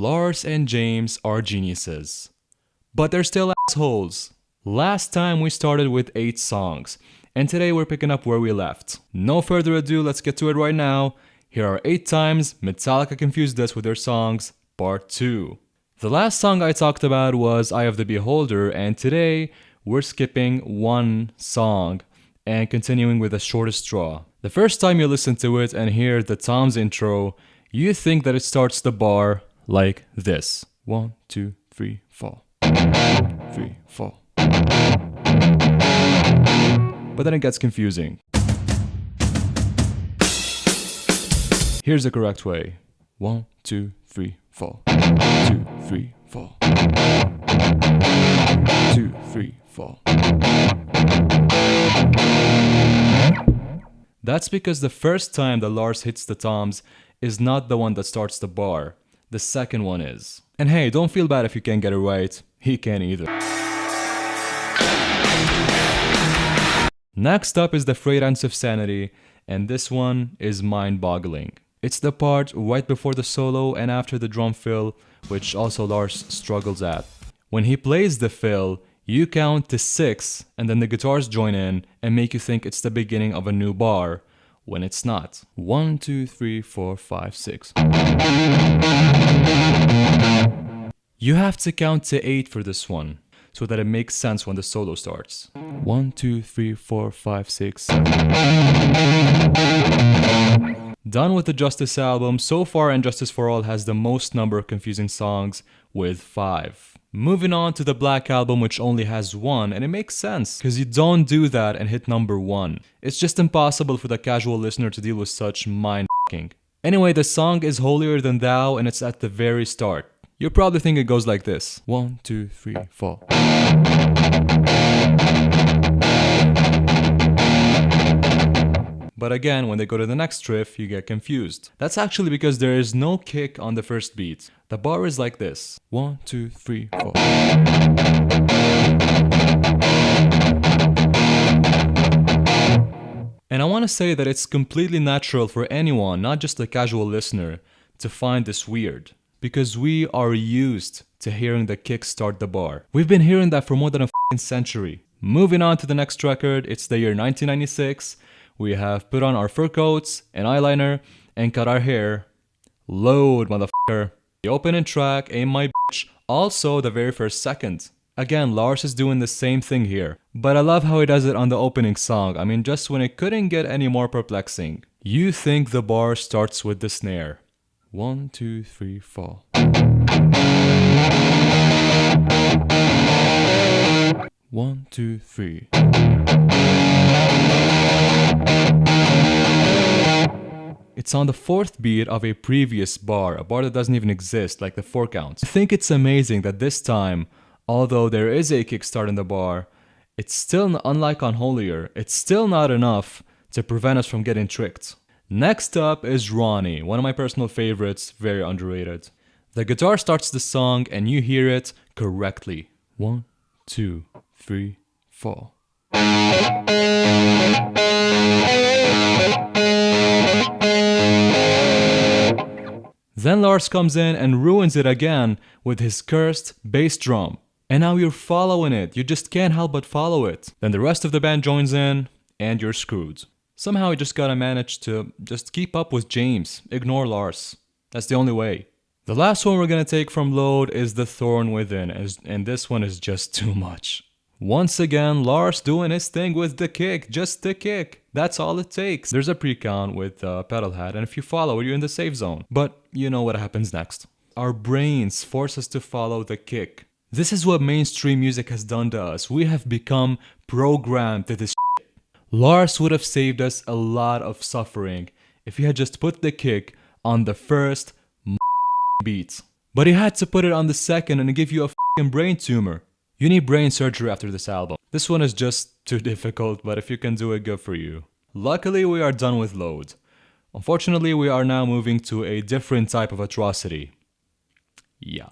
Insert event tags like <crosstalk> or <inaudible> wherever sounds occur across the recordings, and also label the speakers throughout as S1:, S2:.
S1: Lars and James are geniuses. But they're still assholes. Last time we started with 8 songs, and today we're picking up where we left. No further ado, let's get to it right now. Here are 8 times Metallica confused us with their songs, part 2. The last song I talked about was Eye of the Beholder, and today we're skipping one song and continuing with the shortest straw. The first time you listen to it and hear the toms intro, you think that it starts the bar like this. One, two, three, four. Three, four. But then it gets confusing. Here's the correct way. One, two, three, four. Two, three, four. Two, three, four. That's because the first time that Lars hits the toms is not the one that starts the bar. The second one is. And hey, don't feel bad if you can't get it right. He can't either. Next up is the Frayed Ends of Sanity, and this one is mind-boggling. It's the part right before the solo and after the drum fill, which also Lars struggles at. When he plays the fill, you count to 6 and then the guitars join in and make you think it's the beginning of a new bar, when it's not. 1, 2, 3, 4, 5, 6. You have to count to 8 for this one, so that it makes sense when the solo starts. 1, 2, 3, 4, 5, 6, Done with the Justice album, so far And Justice for All has the most number of confusing songs with 5. Moving on to the Black Album which only has one, and it makes sense, because you don't do that and hit number 1. It's just impossible for the casual listener to deal with such mind -ing. Anyway, the song is Holier Than Thou and it's at the very start. You'll probably think it goes like this. One, two, three, four. But again, when they go to the next riff, you get confused. That's actually because there is no kick on the first beat. The bar is like this. One, two, three, four. And I want to say that it's completely natural for anyone, not just a casual listener, to find this weird. Because we are used to hearing the kick start the bar. We've been hearing that for more than a century. Moving on to the next record, it's the year 1996, we have put on our fur coats and eyeliner and cut our hair. Load, motherfucker. The opening track, Ain't My Bitch, also the very first second. Again, Lars is doing the same thing here. But I love how he does it on the opening song. I mean, just when it couldn't get any more perplexing. You think the bar starts with the snare. One, two, three, four. One, two, three. It's on the fourth beat of a previous bar, a bar that doesn't even exist, like the four counts. I think it's amazing that this time, although there is a kickstart in the bar, it's still, unlike on Holier, it's still not enough to prevent us from getting tricked. Next up is Ronnie, one of my personal favorites, very underrated. The guitar starts the song and you hear it correctly. One, two, three, four. Then Lars comes in and ruins it again with his cursed bass drum. And now you're following it, you just can't help but follow it. Then the rest of the band joins in, and you're screwed. Somehow you just gotta manage to just keep up with James, ignore Lars. That's the only way. The last one we're gonna take from Load is The Thorn Within, and this one is just too much. Once again, Lars doing his thing with the kick, just the kick. That's all it takes. There's a pre-count with uh, pedal head, and if you follow it, you're in the safe zone. But you know what happens next. Our brains force us to follow the kick. This is what mainstream music has done to us. We have become programmed to this. Lars would have saved us a lot of suffering if he had just put the kick on the first beat. But he had to put it on the second and give you a brain tumor. You need brain surgery after this album. This one is just too <laughs> difficult, but if you can do it, good for you. Luckily, we are done with Load. Unfortunately, we are now moving to a different type of atrocity. Yeah.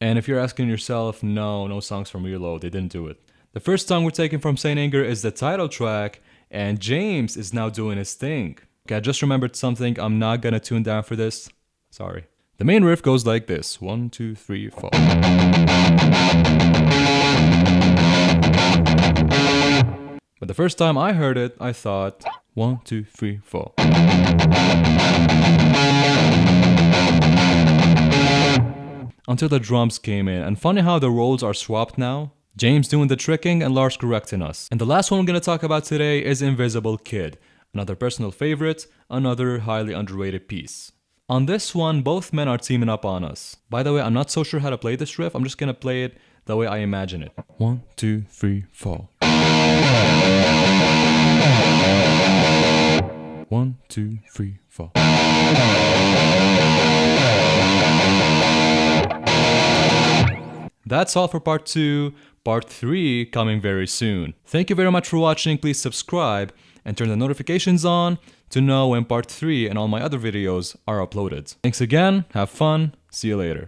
S1: And if you're asking yourself, no, no songs from Reload, they didn't do it. The first song we're taking from Saint Anger is the title track, and James is now doing his thing. Okay, I just remembered something, I'm not gonna tune down for this. Sorry. The main riff goes like this. One, two, three, four. The first time I heard it, I thought, one, two, three, four. Until the drums came in, and funny how the roles are swapped now. James doing the tricking and Lars correcting us. And the last one we're gonna talk about today is Invisible Kid, another personal favorite, another highly underrated piece. On this one, both men are teaming up on us. By the way, I'm not so sure how to play this riff, I'm just gonna play it the way I imagine it. One, two, three, four. One, two, three, four. That's all for part 2, part 3 coming very soon. Thank you very much for watching, please subscribe and turn the notifications on to know when part 3 and all my other videos are uploaded. Thanks again, have fun, see you later.